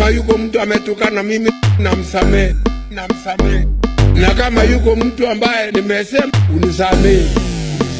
kama yuko mtu ametukana mimi namsamehe, namsamehe, na kama yuko mtu ambaye nimesema unisamehe.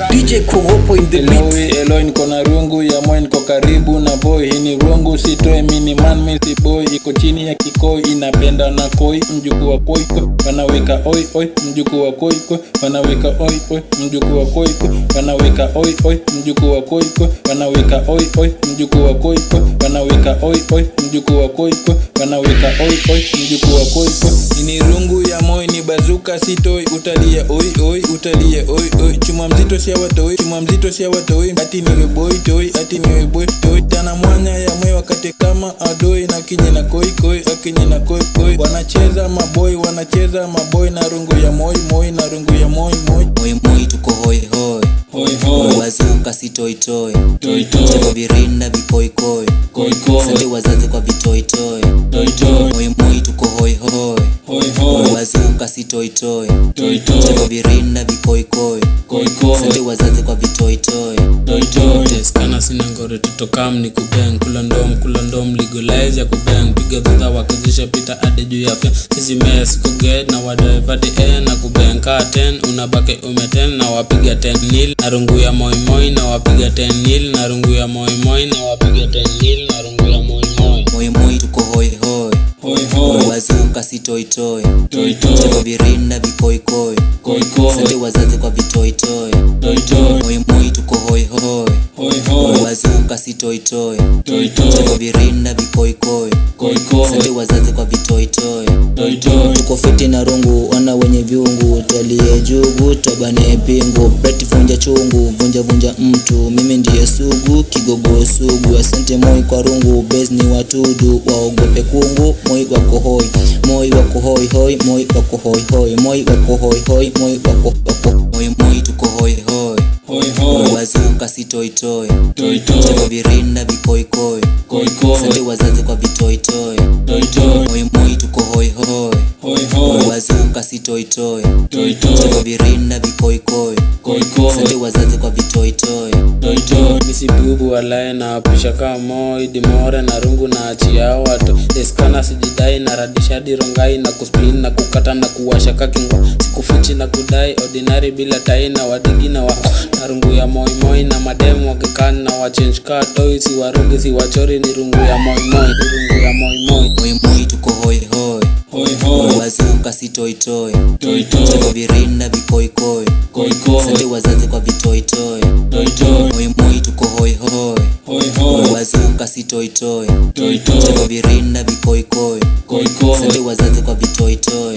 DJ Kogopo in the mix. Hello, we, hello, niko na rungu ya moyo niko karibu na boy. Hii ni rungu sitoe mini man misi boy. Iko chini ya kikoi inapenda na koi. Mjukuu wa koi koi wanaweka oi oi. Mjukuu wa koi koi wanaweka oi oi. Mjukuu wa koi koi wanaweka oi oi. Mjukuu wa koi koi wanaweka oi oi. Mjukuu wa koi koi wanaweka oi oi. Mjukuu wa koi koi wanaweka oi oi. Mjukuu wa koi koi ni rungu ya moyo ni bazuka sitoi. Utalia oi oi utalia oi oi. Chuma mzito sia watoi chuma mzito sia watoi ati niwe boy toi ati niwe boy toi. Tana mwanya ya mwe wakati kama adoi na kinyi na koi koi akinyi na koi koi. Wanacheza maboy wanacheza maboy na rungu ya moi moi na rungu ya moi moi. Moi moi tuko hoi hoi. Hoi hoi. Wazuka si toi toi. Toi toi. Virinda vikoikoi koi. Koi sante wazazi kwa vitoi toi wazuka si toi. Toi toi. Cheko toi virinda vikoikoi. Koi sante wazazi kwa vitoitoi sina ngore tutokam ni kubeng. Kula ndom kula ndom legalize ya kubeng. Piga dhudha wakizisha pita ade juu ya fya. Sisi mea na wadaevati e na kubeng. Kaa ten unabake ume 10 na wapiga ten nil. Na rungu ya moimoi na wapiga ten nil. Na rungu ya moimoi na wapiga ten nil toi virinda vikoikoi koi. Sante koi. Wazazi kwa vitoitoi toi. Toi Moi moi tuko hoi hoi. Hoi hoi. Wazuka si toi toi. Toi cheko toi virinda vikoikoi koi sante wazazi kwa vitoitoi. Toi toi tuko fiti na rungu ona wenye viungu. Twalie jugu twabane pingu. Breti vunja chungu vunja vunja mtu. Mimi ndiye sugu kigogo sugu. Asante moi kwa rungu bezi ni watudu. Waogope kungu moi wako hoi moi wako hoi hoi moi wako hoi hoi. Moi wako hoi hoi moi wako tuko hoi si toitoi toi. Virinda vikoikoi koi. Sante koi. Wazazi kwa vitoitoi moimoi toi moi moi tuko hoi hoi. Hoi hoi. Wazuka si toitoi toi virinda vikoikoi koi. Sante koi. Wazazi kwa vitoitoi toi misibubu walae na wapisha kamo idimore na rungu na achia watu. Eskana sijidai na radishadi rongai na kuspin na kukata na kuwasha kakingwa. Sikufichi na kudai ordinary bila tai na wadigi na wa na rungu ya moimoi na mademu wakikani na wachange ka toi si warugi si wachori ni rungu ya moimoi ni rungu ya moimoi moi. Moi tuko hoi hoi. Hoi hoi. Wazuka si toi toi. Toi cheko toi virinda vikoikoi koi. Sante wazazi kwa vitoitoi kutoka sitoitoi cha virinda vikoikoi sante wazazi kwa vitoitoi.